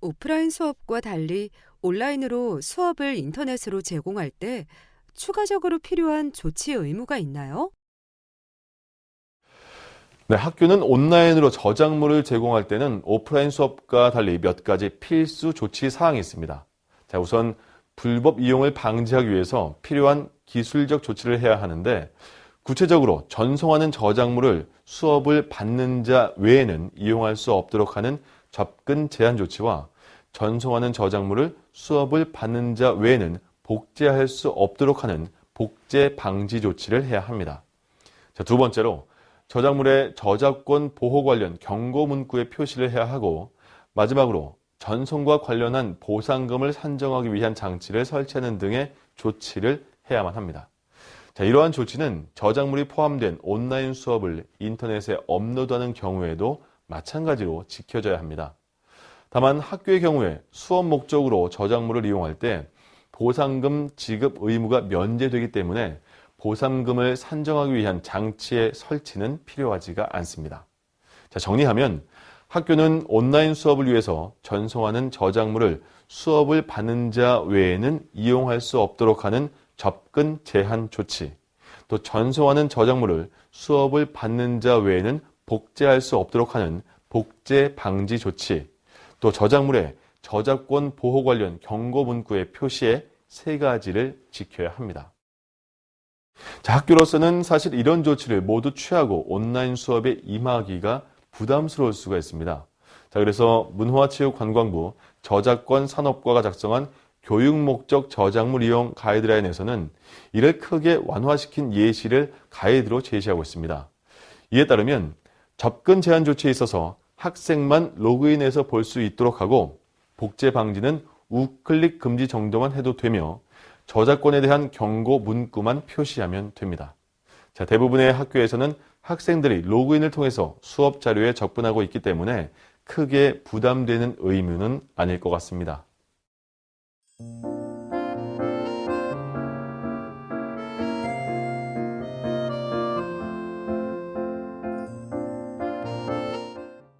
오프라인 수업과 달리 온라인으로 수업을 인터넷으로 제공할 때 추가적으로 필요한 조치 의무가 있나요? 네, 학교는 온라인으로 저작물을 제공할 때는 오프라인 수업과 달리 몇 가지 필수 조치 사항이 있습니다. 자, 우선 불법 이용을 방지하기 위해서 필요한 기술적 조치를 해야 하는데 구체적으로 전송하는 저작물을 수업을 받는 자 외에는 이용할 수 없도록 하는 접근 제한 조치와 전송하는 저작물을 수업을 받는 자 외에는 복제할 수 없도록 하는 복제 방지 조치를 해야 합니다. 자, 두 번째로 저작물의 저작권 보호 관련 경고 문구에 표시를 해야 하고 마지막으로 전송과 관련한 보상금을 산정하기 위한 장치를 설치하는 등의 조치를 해야만 합니다. 자, 이러한 조치는 저작물이 포함된 온라인 수업을 인터넷에 업로드하는 경우에도 마찬가지로 지켜져야 합니다. 다만 학교의 경우에 수업 목적으로 저작물을 이용할 때 보상금 지급 의무가 면제되기 때문에 보상금을 산정하기 위한 장치의 설치는 필요하지가 않습니다. 자, 정리하면 학교는 온라인 수업을 위해서 전송하는 저작물을 수업을 받는 자 외에는 이용할 수 없도록 하는 접근 제한 조치, 또 전송하는 저작물을 수업을 받는 자 외에는 복제할 수 없도록 하는 복제 방지 조치, 또 저작물의 저작권 보호 관련 경고 문구의 표시에 세 가지를 지켜야 합니다. 자, 학교로서는 사실 이런 조치를 모두 취하고 온라인 수업에 임하기가 부담스러울 수가 있습니다. 자, 그래서 문화체육관광부 저작권 산업과가 작성한 교육 목적 저작물 이용 가이드라인에서는 이를 크게 완화시킨 예시를 가이드로 제시하고 있습니다. 이에 따르면 접근 제한 조치에 있어서 학생만 로그인해서 볼 수 있도록 하고 복제 방지는 우클릭 금지 정도만 해도 되며 저작권에 대한 경고 문구만 표시하면 됩니다. 자, 대부분의 학교에서는 학생들이 로그인을 통해서 수업 자료에 접근하고 있기 때문에 크게 부담되는 의무는 아닐 것 같습니다. Thank you.